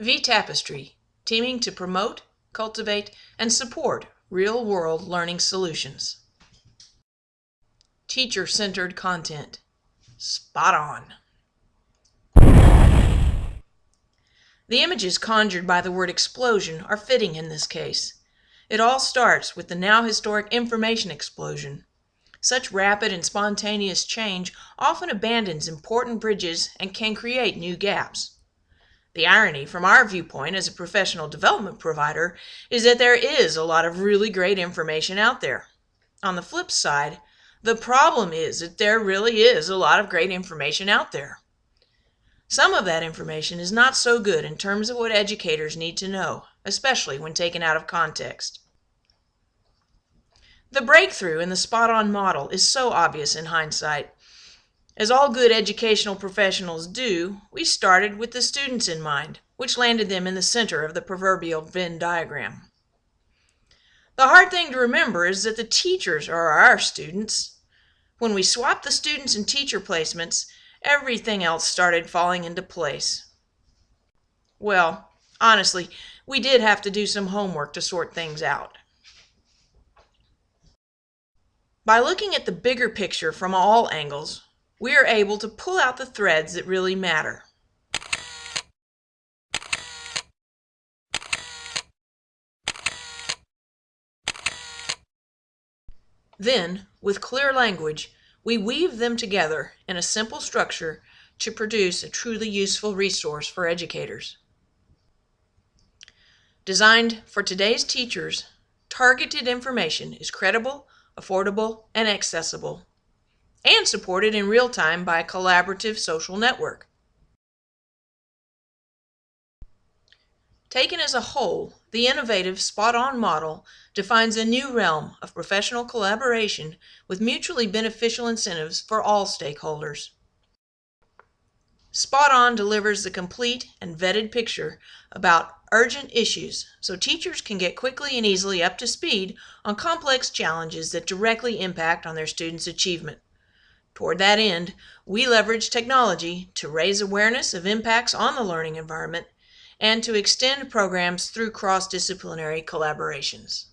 V Tapestry, teaming to promote, cultivate, and support real world learning solutions. Teacher centered content. Spot on. The images conjured by the word explosion are fitting in this case. It all starts with the now historic information explosion. Such rapid and spontaneous change often abandons important bridges and can create new gaps. The irony, from our viewpoint as a professional development provider, is that there is a lot of really great information out there. On the flip side, the problem is that there really is a lot of great information out there. Some of that information is not so good in terms of what educators need to know, especially when taken out of context. The breakthrough in the spot on model is so obvious in hindsight. As all good educational professionals do, we started with the students in mind, which landed them in the center of the proverbial Venn diagram. The hard thing to remember is that the teachers are our students. When we swapped the students and teacher placements, everything else started falling into place. Well, honestly, we did have to do some homework to sort things out. By looking at the bigger picture from all angles, we are able to pull out the threads that really matter. Then, with clear language, we weave them together in a simple structure to produce a truly useful resource for educators. Designed for today's teachers, targeted information is credible, affordable, and accessible, and supported in real time by a collaborative social network. Taken as a whole, the innovative Spot On model defines a new realm of professional collaboration with mutually beneficial incentives for all stakeholders. Spot On delivers the complete and vetted picture about urgent issues so teachers can get quickly and easily up to speed on complex challenges that directly impact on their students' achievement. Toward that end, we leverage technology to raise awareness of impacts on the learning environment and to extend programs through cross-disciplinary collaborations.